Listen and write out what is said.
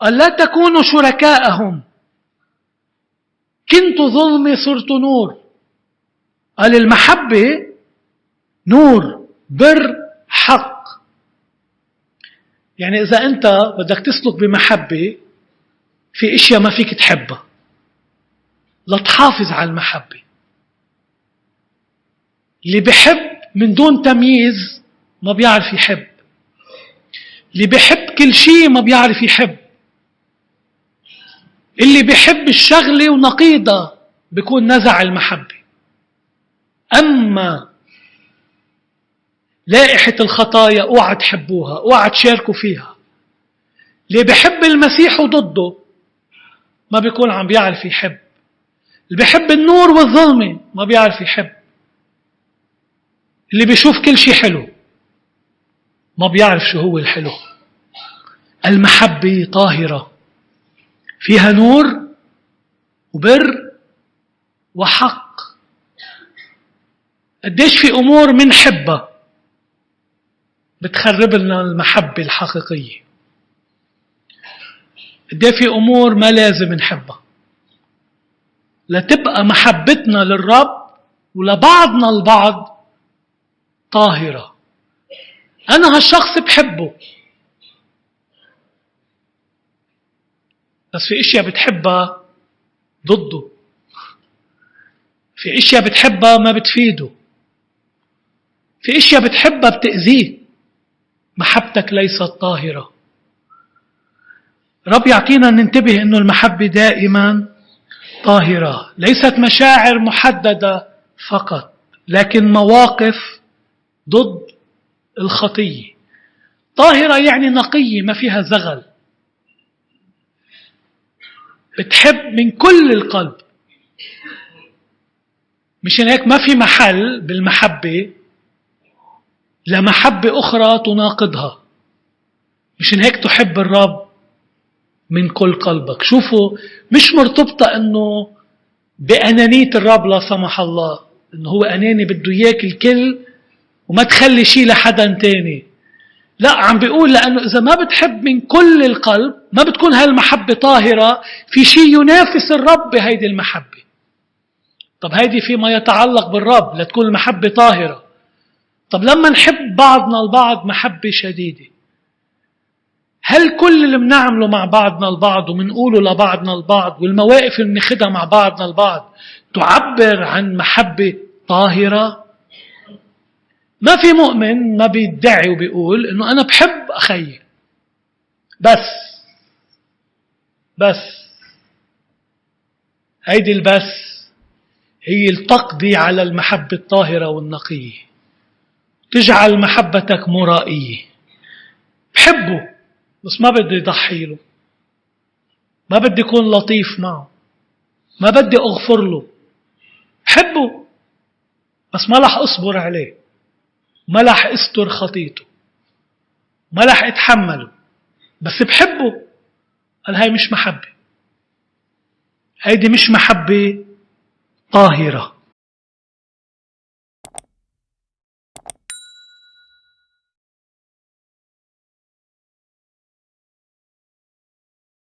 قال لا تكونوا شركاءهم. كنت ظلمي صرت نور. قال المحبة نور بر حق. يعني إذا أنت بدك تسلك بمحبة في أشياء ما فيك تحبها. لتحافظ على المحبة. اللي بحب من دون تمييز ما بيعرف يحب. اللي بحب كل شيء ما بيعرف يحب. اللي بحب الشغلة ونقيضة بيكون نزع المحبة. أما لائحة الخطايا اوعى تحبوها اوعى تشاركوا فيها. اللي بحب المسيح وضده ما بيكون عم بيعرف يحب. اللي بيحب النور والظلمة ما بيعرف يحب. اللي بيشوف كل شيء حلو ما بيعرف شو هو الحلو. المحبة طاهرة. فيها نور وبر وحق. قديش في أمور منحبها بتخرب لنا المحبة الحقيقية. قد في أمور ما لازم نحبها. لتبقى محبتنا للرب ولبعضنا البعض طاهرة. أنا هالشخص بحبه. بس في اشياء بتحبها ضده. في اشياء بتحبها ما بتفيده. في اشياء بتحبها بتأذيه. محبتك ليست طاهرة. رب يعطينا ننتبه أنه المحبة دائما طاهرة. ليست مشاعر محددة فقط لكن مواقف ضد الخطية. طاهرة يعني نقية ما فيها زغل. بتحب من كل القلب. مشان هيك ما في محل بالمحبة لمحبة أخرى تناقضها. مشان هيك تحب الرب من كل قلبك. شوفوا مش مرتبطة إنه بأنانية الرب لا سمح الله إنه هو أناني بده إياك الكل وما تخلي شيء لحدا تاني. لا عم بيقول لأنه إذا ما بتحب من كل القلب ما بتكون هالمحبة طاهرة في شيء ينافس الرب بهيدي المحبة طب هيدي فيما يتعلق بالرب لتكون المحبة طاهرة طب لما نحب بعضنا البعض محبة شديدة هل كل اللي بنعمله مع بعضنا البعض وبنقوله لبعضنا البعض والمواقف اللي بناخدها مع بعضنا البعض تعبر عن محبة طاهرة؟ ما في مؤمن ما بيدعي وبيقول إنه أنا بحب أخي بس. بس. هيدي البس. هي التقضي على المحبة الطاهرة والنقية تجعل محبتك مرائية. بحبه. بس ما بدي يضحي له. ما بدي يكون لطيف معه. ما بدي أغفر له. حبه بس ما رح أصبر عليه. ما رح أستر خطيته. ما رح أتحمله. بس بحبه. قال هاي مش محبة. هيدي مش محبة طاهرة.